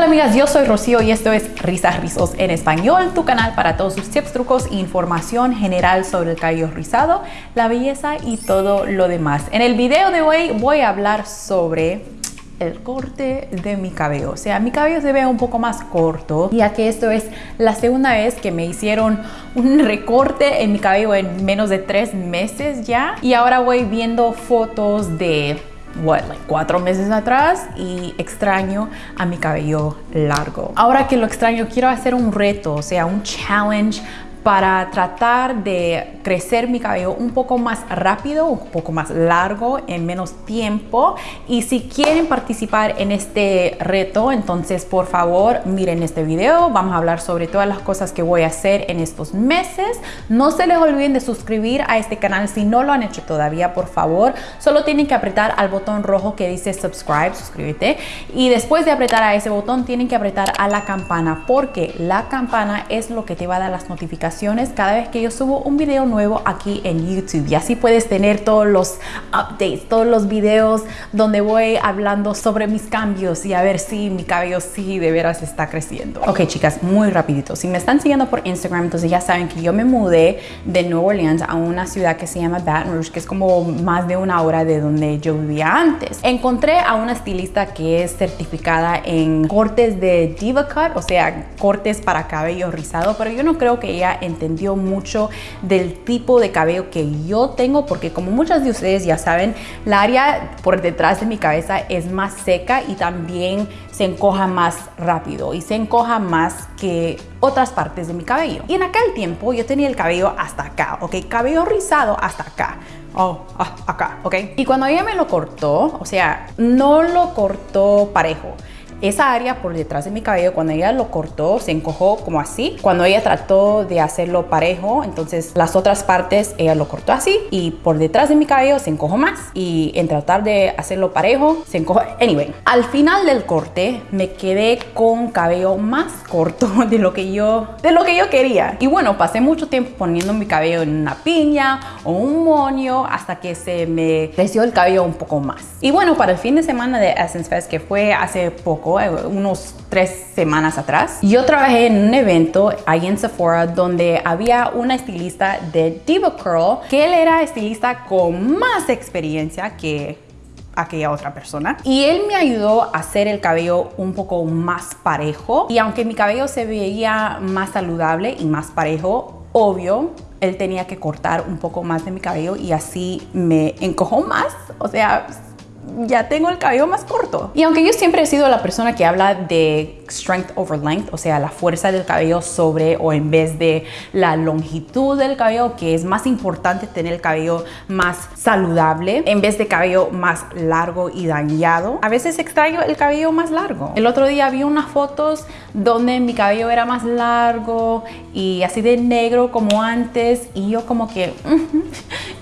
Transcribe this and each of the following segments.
tal amigas? Yo soy Rocío y esto es Risas Rizos en Español, tu canal para todos sus tips, trucos e información general sobre el cabello rizado, la belleza y todo lo demás. En el video de hoy voy a hablar sobre el corte de mi cabello. O sea, mi cabello se ve un poco más corto, ya que esto es la segunda vez que me hicieron un recorte en mi cabello en menos de tres meses ya. Y ahora voy viendo fotos de what, like cuatro meses atrás y extraño a mi cabello largo. Ahora que lo extraño, quiero hacer un reto, o sea, un challenge para tratar de crecer mi cabello un poco más rápido, un poco más largo, en menos tiempo. Y si quieren participar en este reto, entonces por favor miren este video. Vamos a hablar sobre todas las cosas que voy a hacer en estos meses. No se les olviden de suscribir a este canal si no lo han hecho todavía, por favor. Solo tienen que apretar al botón rojo que dice subscribe, suscríbete. Y después de apretar a ese botón, tienen que apretar a la campana porque la campana es lo que te va a dar las notificaciones cada vez que yo subo un video nuevo aquí en YouTube y así puedes tener todos los updates, todos los videos donde voy hablando sobre mis cambios y a ver si mi cabello sí de veras está creciendo. Ok chicas, muy rapidito, si me están siguiendo por Instagram entonces ya saben que yo me mudé de Nueva Orleans a una ciudad que se llama Baton Rouge que es como más de una hora de donde yo vivía antes. Encontré a una estilista que es certificada en cortes de Diva Cut, o sea, cortes para cabello rizado, pero yo no creo que ella entendió mucho del tipo de cabello que yo tengo porque como muchas de ustedes ya saben, la área por detrás de mi cabeza es más seca y también se encoja más rápido y se encoja más que otras partes de mi cabello. Y en aquel tiempo yo tenía el cabello hasta acá, ¿ok? Cabello rizado hasta acá. Oh, ah, acá, ¿ok? Y cuando ella me lo cortó, o sea, no lo cortó parejo esa área por detrás de mi cabello, cuando ella lo cortó, se encojó como así. Cuando ella trató de hacerlo parejo, entonces las otras partes ella lo cortó así y por detrás de mi cabello se encojó más. Y en tratar de hacerlo parejo, se encojó. Anyway, al final del corte me quedé con cabello más corto de lo que yo, de lo que yo quería. Y bueno, pasé mucho tiempo poniendo mi cabello en una piña o un moño hasta que se me creció el cabello un poco más. Y bueno, para el fin de semana de Essence Fest, que fue hace poco, eh, unos tres semanas atrás. Yo trabajé en un evento ahí en Sephora donde había una estilista de Diva Curl, que él era estilista con más experiencia que aquella otra persona. Y él me ayudó a hacer el cabello un poco más parejo. Y aunque mi cabello se veía más saludable y más parejo obvio él tenía que cortar un poco más de mi cabello y así me encojó más. O sea ya tengo el cabello más corto. Y aunque yo siempre he sido la persona que habla de strength over length, o sea, la fuerza del cabello sobre o en vez de la longitud del cabello, que es más importante tener el cabello más saludable en vez de cabello más largo y dañado. A veces extraigo el cabello más largo. El otro día vi unas fotos donde mi cabello era más largo y así de negro como antes y yo como que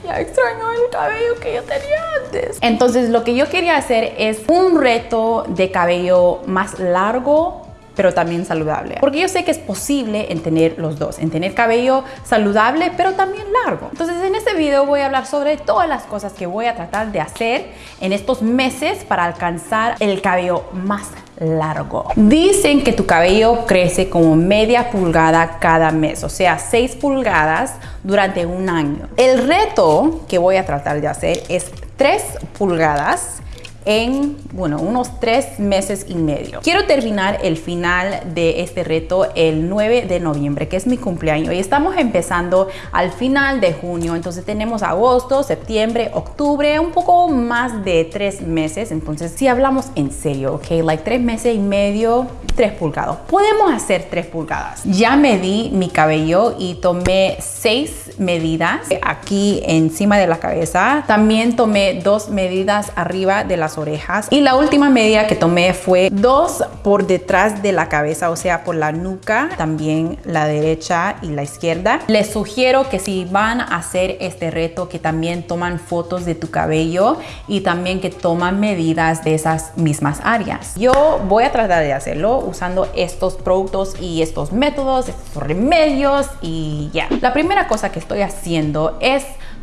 ya extraño el cabello que yo tenía antes. Entonces lo que yo quería hacer es un reto de cabello más largo pero también saludable. Porque yo sé que es posible en tener los dos, en tener cabello saludable, pero también largo. Entonces en este video voy a hablar sobre todas las cosas que voy a tratar de hacer en estos meses para alcanzar el cabello más largo. Dicen que tu cabello crece como media pulgada cada mes, o sea, 6 pulgadas durante un año. El reto que voy a tratar de hacer es 3 pulgadas en, bueno, unos tres meses y medio. Quiero terminar el final de este reto el 9 de noviembre, que es mi cumpleaños. Y estamos empezando al final de junio. Entonces tenemos agosto, septiembre, octubre, un poco más de tres meses. Entonces si hablamos en serio, ok, like tres meses y medio, tres pulgadas. Podemos hacer tres pulgadas. Ya medí mi cabello y tomé seis medidas aquí encima de la cabeza. También tomé dos medidas arriba de las orejas. Y la última medida que tomé fue dos por detrás de la cabeza, o sea, por la nuca, también la derecha y la izquierda. Les sugiero que si van a hacer este reto, que también toman fotos de tu cabello y también que toman medidas de esas mismas áreas. Yo voy a tratar de hacerlo usando estos productos y estos métodos, estos remedios y ya. La primera cosa que estoy haciendo es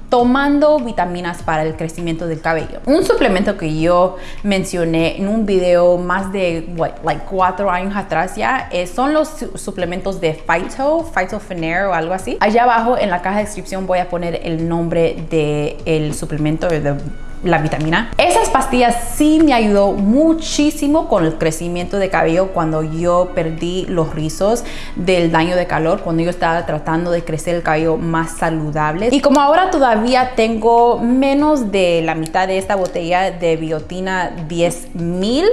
tomando vitaminas para el crecimiento del cabello. Un suplemento que yo mencioné en un video más de what, like cuatro años atrás ya eh, son los suplementos de Phyto, Phytophenair o algo así. Allá abajo en la caja de descripción voy a poner el nombre del el suplemento de la vitamina. Esas pastillas sí me ayudó muchísimo con el crecimiento de cabello cuando yo perdí los rizos del daño de calor, cuando yo estaba tratando de crecer el cabello más saludable. Y como ahora todavía tengo menos de la mitad de esta botella de biotina 10.000,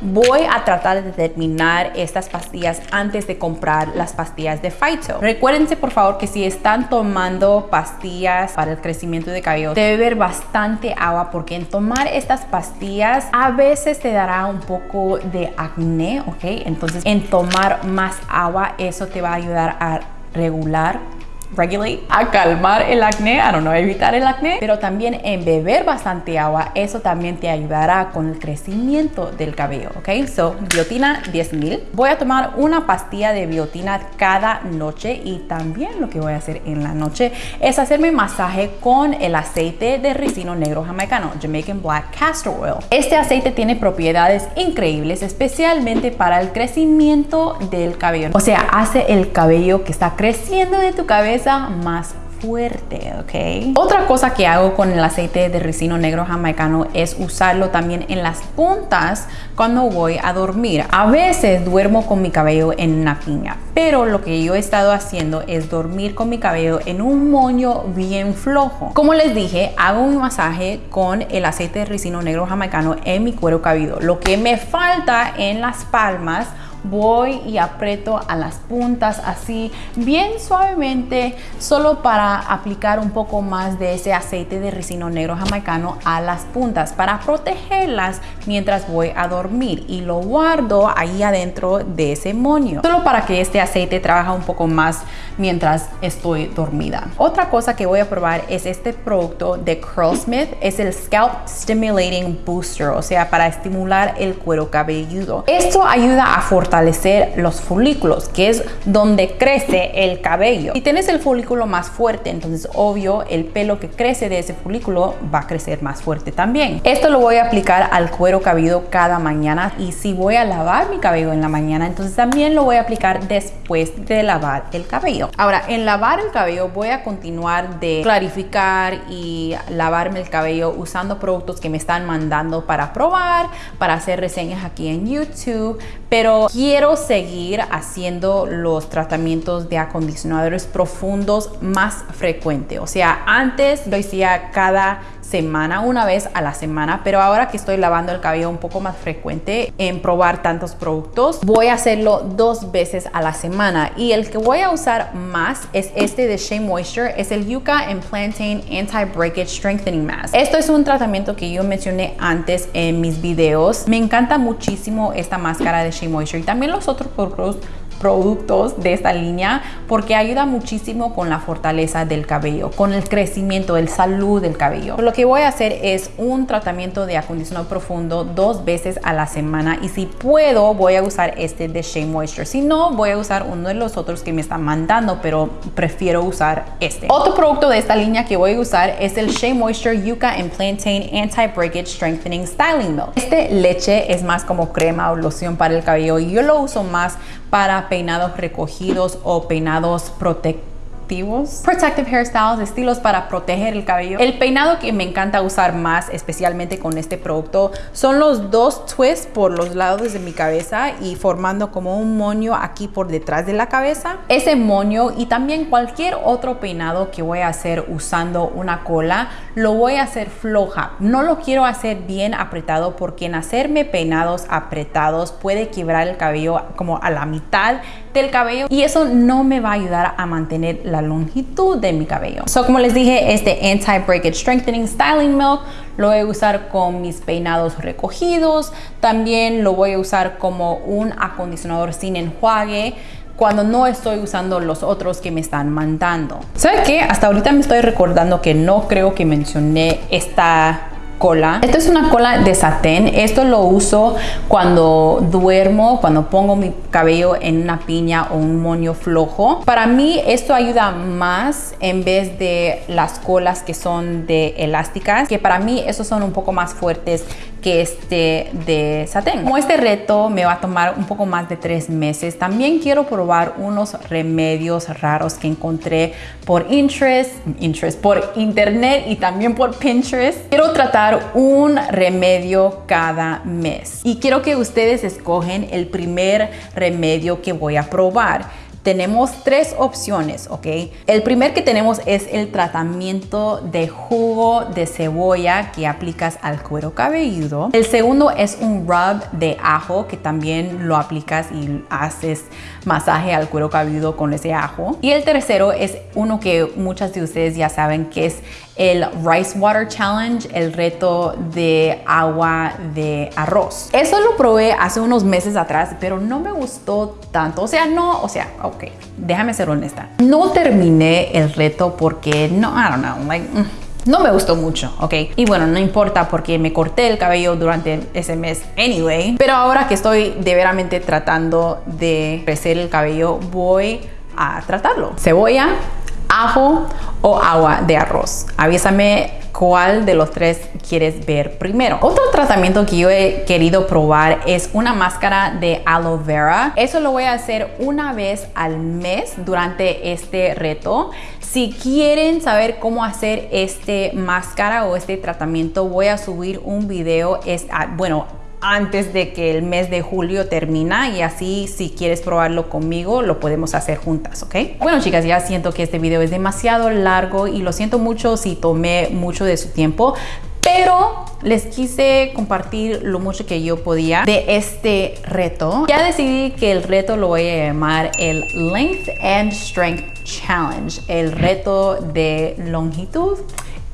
voy a tratar de terminar estas pastillas antes de comprar las pastillas de Phyto. Recuérdense por favor que si están tomando pastillas para el crecimiento de cabello, debe beber bastante agua porque en tomar estas pastillas a veces te dará un poco de acné, ¿ok? Entonces en tomar más agua eso te va a ayudar a regular regulate, a calmar el acné, don't know, evitar el acné, pero también en beber bastante agua, eso también te ayudará con el crecimiento del cabello, ¿ok? So, biotina 10.000. Voy a tomar una pastilla de biotina cada noche y también lo que voy a hacer en la noche es hacerme masaje con el aceite de ricino negro jamaicano, Jamaican Black Castor Oil. Este aceite tiene propiedades increíbles, especialmente para el crecimiento del cabello. O sea, hace el cabello que está creciendo de tu cabeza más fuerte, ¿ok? Otra cosa que hago con el aceite de ricino negro jamaicano es usarlo también en las puntas cuando voy a dormir. A veces duermo con mi cabello en una piña, pero lo que yo he estado haciendo es dormir con mi cabello en un moño bien flojo. Como les dije, hago un masaje con el aceite de ricino negro jamaicano en mi cuero cabelludo. Lo que me falta en las palmas voy y aprieto a las puntas así bien suavemente solo para aplicar un poco más de ese aceite de ricino negro jamaicano a las puntas para protegerlas mientras voy a dormir y lo guardo ahí adentro de ese moño. Solo para que este aceite trabaje un poco más mientras estoy dormida otra cosa que voy a probar es este producto de Curlsmith es el Scalp Stimulating Booster o sea para estimular el cuero cabelludo esto ayuda a fortalecer los folículos, que es donde crece el cabello. Si tienes el folículo más fuerte, entonces obvio el pelo que crece de ese folículo va a crecer más fuerte también. Esto lo voy a aplicar al cuero cabelludo cada mañana y si voy a lavar mi cabello en la mañana, entonces también lo voy a aplicar después de lavar el cabello. Ahora, en lavar el cabello voy a continuar de clarificar y lavarme el cabello usando productos que me están mandando para probar, para hacer reseñas aquí en YouTube, pero quiero seguir haciendo los tratamientos de acondicionadores profundos más frecuente. O sea, antes lo hacía cada semana, una vez a la semana, pero ahora que estoy lavando el cabello un poco más frecuente en probar tantos productos, voy a hacerlo dos veces a la semana y el que voy a usar más es este de Shea Moisture, es el Yucca and Plantain Anti-Breakage Strengthening Mask. Esto es un tratamiento que yo mencioné antes en mis videos. Me encanta muchísimo esta máscara de Shea Moisture y también los otros productos productos de esta línea porque ayuda muchísimo con la fortaleza del cabello, con el crecimiento, el salud del cabello. Lo que voy a hacer es un tratamiento de acondicionado profundo dos veces a la semana y si puedo voy a usar este de Shea Moisture. Si no, voy a usar uno de los otros que me están mandando, pero prefiero usar este. Otro producto de esta línea que voy a usar es el Shea Moisture Yucca and Plantain Anti-Breakage Strengthening Styling Milk. Este leche es más como crema o loción para el cabello y yo lo uso más para peinados recogidos o peinados protectores Protective hairstyles, estilos para proteger el cabello. El peinado que me encanta usar más, especialmente con este producto, son los dos twists por los lados de mi cabeza y formando como un moño aquí por detrás de la cabeza. Ese moño y también cualquier otro peinado que voy a hacer usando una cola, lo voy a hacer floja. No lo quiero hacer bien apretado porque en hacerme peinados apretados puede quebrar el cabello como a la mitad del cabello y eso no me va a ayudar a mantener la longitud de mi cabello. So, como les dije, este Anti-Breakage Strengthening Styling Milk lo voy a usar con mis peinados recogidos. También lo voy a usar como un acondicionador sin enjuague cuando no estoy usando los otros que me están mandando. ¿Sabe qué? Hasta ahorita me estoy recordando que no creo que mencioné esta cola. Esto es una cola de satén. Esto lo uso cuando duermo, cuando pongo mi cabello en una piña o un moño flojo. Para mí esto ayuda más en vez de las colas que son de elásticas, que para mí esos son un poco más fuertes que este de satén. Como este reto me va a tomar un poco más de tres meses, también quiero probar unos remedios raros que encontré por interest, interest por internet y también por Pinterest. Quiero tratar un remedio cada mes y quiero que ustedes escogen el primer remedio que voy a probar tenemos tres opciones, ¿ok? El primer que tenemos es el tratamiento de jugo de cebolla que aplicas al cuero cabelludo. El segundo es un rub de ajo que también lo aplicas y haces masaje al cuero cabelludo con ese ajo. Y el tercero es uno que muchas de ustedes ya saben que es el Rice Water Challenge, el reto de agua de arroz. Eso lo probé hace unos meses atrás, pero no me gustó tanto. O sea, no, o sea, ok, déjame ser honesta. No terminé el reto porque no, I don't know, like... Mm, no me gustó mucho, ¿ok? Y bueno, no importa porque me corté el cabello durante ese mes anyway. Pero ahora que estoy de veramente tratando de crecer el cabello, voy a tratarlo. Cebolla, ajo o agua de arroz. Avísame cuál de los tres quieres ver primero. Otro tratamiento que yo he querido probar es una máscara de aloe vera. Eso lo voy a hacer una vez al mes durante este reto. Si quieren saber cómo hacer este máscara o este tratamiento, voy a subir un video, es, ah, bueno, antes de que el mes de julio termina y así si quieres probarlo conmigo lo podemos hacer juntas, ¿ok? Bueno chicas, ya siento que este video es demasiado largo y lo siento mucho si tomé mucho de su tiempo, pero les quise compartir lo mucho que yo podía de este reto. Ya decidí que el reto lo voy a llamar el Length and Strength Challenge, el reto de longitud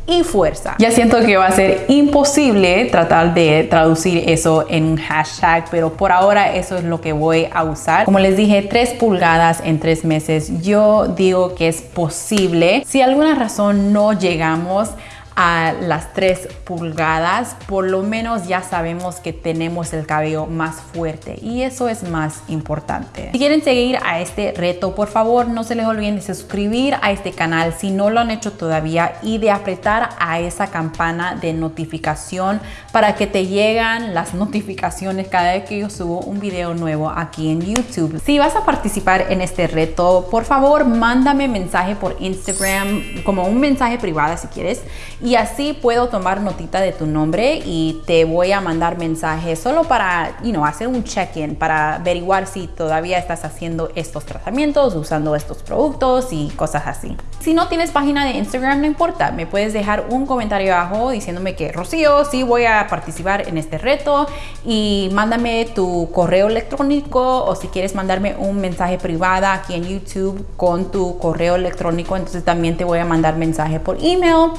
y fuerza. Ya siento que va a ser imposible tratar de traducir eso en un hashtag, pero por ahora eso es lo que voy a usar. Como les dije, 3 pulgadas en 3 meses. Yo digo que es posible. Si alguna razón no llegamos a las 3 pulgadas, por lo menos ya sabemos que tenemos el cabello más fuerte y eso es más importante. Si quieren seguir a este reto, por favor no se les olviden de suscribir a este canal si no lo han hecho todavía y de apretar a esa campana de notificación para que te llegan las notificaciones cada vez que yo subo un video nuevo aquí en YouTube. Si vas a participar en este reto, por favor mándame mensaje por Instagram como un mensaje privado si quieres y así puedo tomar notita de tu nombre y te voy a mandar mensajes solo para you know, hacer un check-in, para averiguar si todavía estás haciendo estos tratamientos, usando estos productos y cosas así. Si no tienes página de Instagram, no importa, me puedes dejar un comentario abajo diciéndome que Rocío, sí voy a participar en este reto y mándame tu correo electrónico o si quieres mandarme un mensaje privado aquí en YouTube con tu correo electrónico, entonces también te voy a mandar mensaje por email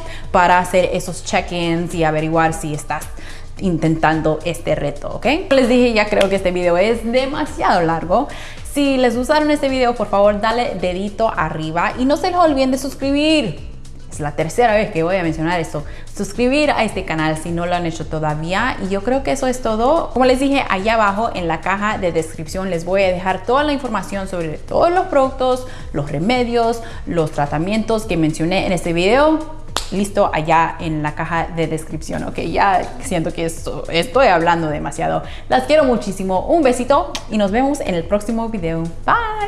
hacer esos check-ins y averiguar si estás intentando este reto, ¿ok? Les dije, ya creo que este video es demasiado largo. Si les gustaron este video, por favor, dale dedito arriba y no se les olviden de suscribir. Es la tercera vez que voy a mencionar esto. Suscribir a este canal si no lo han hecho todavía. Y yo creo que eso es todo. Como les dije, allá abajo en la caja de descripción les voy a dejar toda la información sobre todos los productos, los remedios, los tratamientos que mencioné en este video listo allá en la caja de descripción, ok, ya siento que esto, estoy hablando demasiado. Las quiero muchísimo, un besito y nos vemos en el próximo video. Bye.